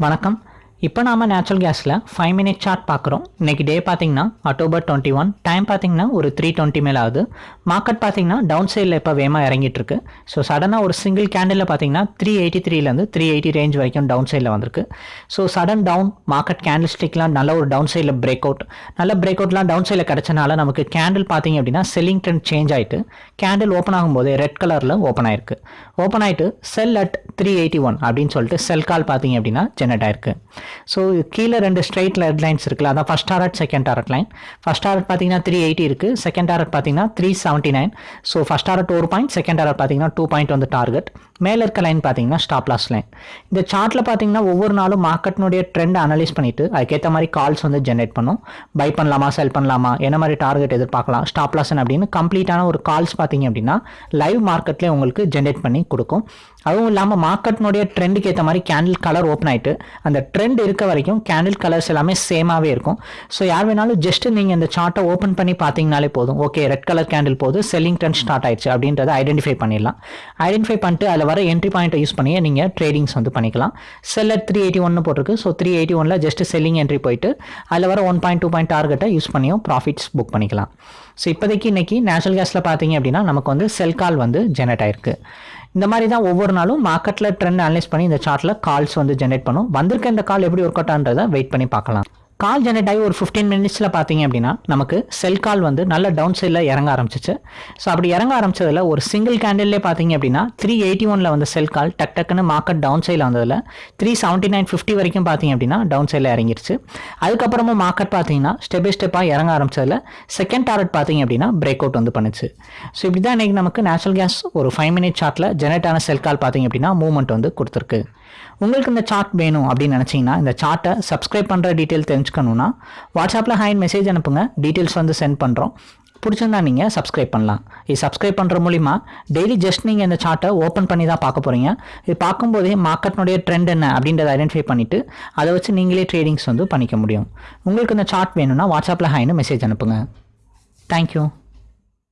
வணக்கம். இப்போ நாம நேச்சுரல் கேஸில் ஃபைவ் மினிட் சார்ட் பார்க்குறோம். இன்றைக்கி டே பார்த்தீங்கன்னா அக்டோபர் டுவெண்ட்டி ஒன் டைம் பார்த்தீங்கன்னா ஒரு த்ரீ டுவெண்ட்டி மேலே ஆகுது மார்க்கெட் பார்த்தீங்கன்னா டவுன் சைடில் இப்போ வேகமாக இறங்கிட்டு இருக்கு. ஸோ சடனாக ஒரு சிங்கிள் கேண்டில் பார்த்தீங்கன்னா த்ரீ எயிட்டி த்ரீலேருந்து த்ரீ எயிட்டி ரேஞ்ச் வரைக்கும் டவுன் சைடில் வந்திருக்கு. So sudden down market candle ஸ்டிக்லாம் நல்ல ஒரு டவுன் சைடில் பிரேக் அவுட் நல்ல பிரேக் அவுட்லாம் டவுன் சைடில் கிடச்சனால நமக்கு கேண்டில் பார்த்தீங்க அப்படின்னா செல்லிங் ட்ரெண்ட் சேஞ்ச் ஆயிட்டு கேண்டில் ஓப்பன் ஆகும்போது ரெட் கலரில் ஓப்பன் ஆயிருக்கு. ஓப்பன் ஆகிட்டு sell at three eighty one அப்படின்னு சொல்லிட்டு செல் கால் பார்த்தீங்க அப்படின்னா ஜெனரேட் ஆயிருக்கு. ஸோ கீழே ரெண்டு ஸ்ட்ரைட் லெட் லைன்ஸ் இருக்குல்ல அதான் first target second target line first target பார்த்தீங்கன்னா த்ரீ எயிட்டி இருக்குது செகண்ட் டாரட் பார்த்தீங்கன்னா three seventy nine so first target ஒரு பாயிண்ட் செகண்ட் டாரட் பார்த்தீங்கன்னா டூ பாயிண்ட் வந்து டார்கெட் மேலே இருக்க லைன் பார்த்தீங்கன்னா ஸ்டாப் லாஸ் லைன் இந்த சார்ட்டில் பார்த்தீங்கன்னா ஒவ்வொரு நாளும் மார்க்கெட்னுடைய ட்ரெண்ட் அனலைஸ் பண்ணிட்டு அதுக்கேற்ற மாதிரி கால்ஸ் வந்து ஜென்ரேட் பண்ணும். பை பண்ணலாமா செல் பண்ணலாமா என்ன மாதிரி டார்கெட் எதிர்பார்க்கலாம் ஸ்டாப் லாஸ்ன்னு அப்படின்னு கம்ப்ளீட்டான ஒரு கால்ஸ் பார்த்தீங்க அப்படின்னா லைவ் மார்க்கெட்லேயே உங்களுக்கு ஜென்ரேட் பண்ணி கொடுக்கும். அதுவும் இல்லாமல் மார்க்கெட்னுடைய ட்ரெண்டுக்கு ஏற்ற மாதிரி கேண்டில் கலர் ஓப்பன் ஆயிட்டு அந்த ட்ரெண்ட் இருக்க வரைக்கும் கேண்டில் கலர்ஸ் எல்லாமே சேமாகவே இருக்கும். ஸோ யார் வேணாலும் ஜஸ்ட் நீங்கள் இந்த சார்ட்டை ஓப்பன் பண்ணி பார்த்தீங்கனாலே போதும். ஓகே ரெட் கலர் கேண்டில் போது செல்லிங் ட்ரெண்ட் ஸ்டார்ட் ஆயிடுச்சு அப்படின்றத ஐடென்டிஃபை பண்ணிடலாம். ஐடென்டிஃபை பண்ணிட்டு அதில் வர என்ட்ரி பாயிண்ட்டை யூஸ் பண்ணியே நீங்கள் ட்ரேடிங்ஸ் வந்து பண்ணிக்கலாம். செல்லர் த்ரீ எயிட்டி ஒன்று போட்டிருக்கு. ஸோ த்ரீ எயிட்டி ஒனில் ஜஸ்ட் செல்லிங் என்ட்ரி போயிட்டு அதில் வர ஒன் பாயிண்ட் டூ பாயிண்ட் டார்கெட்டை யூஸ் பண்ணியும் ப்ராஃபிட்ஸ் புக் பண்ணிக்கலாம். ஸோ இப்போதைக்கு இன்னைக்கு நேச்சுரல் கேஸில் பார்த்தீங்க அப்படின்னா நமக்கு வந்து செல் கால் வந்து ஜெனரேட் ஆயிருக்கு. இந்த மாதிரி தான் ஒவ்வொரு நாளும் மார்க்கெட்டில் ட்ரெண்ட் அனலைஸ் பண்ணி இந்த சார்ட்டில் கால்ஸ் வந்து ஜென்ரேட் பண்ணும். வந்திருக்க இந்த கால் எப்படி ஒர்க் அவுட் ஆன்றதை வெயிட் பண்ணி பார்க்கலாம். கால் ஜெனரேட் ஆகி ஒரு ஃபிஃப்டீன் மினிட்ஸில் பார்த்தீங்க அப்படின்னா நமக்கு செல் கால் வந்து நல்ல டவுன் சைடில் இறங்க ஆரம்பிச்சிச்சு. ஸோ அப்படி இறங்க ஆரம்பிச்சதில் ஒரு சிங்கிள் கேண்டில்லே பார்த்தீங்க அப்படின்னா த்ரீ எயிட்டி ஒனில் வந்து செல் கால் டக் டக்குன்னு மார்க்கெட் டவுன் சைடில் வந்ததில் த்ரீ செவன்ட்டி நைன் ஃபிஃப்டி வரைக்கும் பார்த்தீங்க அப்படின்னா டவுன் சைடில் இறங்கிருச்சு. அதுக்கப்புறமா மார்க்கெட் பார்த்தீங்கன்னா ஸ்டெப் பை ஸ்டெப்பாக இறங்க ஆரம்பிச்சதில் செகண்ட் டாரட் பார்த்தீங்க அப்படின்னா பிரேக் அவுட் வந்து பண்ணுச்சு. ஸோ இப்படி தான் இன்றைக்கி நமக்கு நேச்சுரல் கேஸ் ஒரு ஃபைவ் மினிட் சார்ட்டில் ஜெனரேட் ஆன செல் கால் பார்த்தீங்க அப்படின்னா மூவ்மெண்ட் வந்து கொடுத்துருக்கு. உங்களுக்கு இந்த சார்ட் வேணும் அப்படின்னு நினச்சிங்கன்னா இந்த சார்ட்டை சப்ஸ்கிரைப் பண்ணுற டீட்டெயில் தெரிஞ்சு தெரிஞ்சுக்கணுன்னா வாட்ஸ்அப்பில் ஹேண்ட் மெசேஜ் அனுப்புங்க. டீட்டெயில்ஸ் வந்து சென்ட் பண்ணுறோம் பிடிச்சிருந்தா நீங்கள் சப்ஸ்கிரைப் பண்ணலாம். இது சப்ஸ்கிரைப் பண்ணுற மூலிமா டெய்லி ஜஸ்ட் நீங்கள் இந்த சார்ட்டை ஓப்பன் பண்ணி தான் பார்க்க போகிறீங்க இது பார்க்கும்போதே மார்க்கெட்னுடைய ட்ரெண்ட் என்ன அப்படின்றத ஐடென்டிஃபை பண்ணிவிட்டு அதை வச்சு நீங்களே ட்ரேடிங்ஸ் வந்து பண்ணிக்க முடியும். உங்களுக்கு இந்த சார்ட் வேணும்னா வாட்ஸ்அப்பில் ஹாயின்னு மெசேஜ் அனுப்புங்க. தேங்க்யூ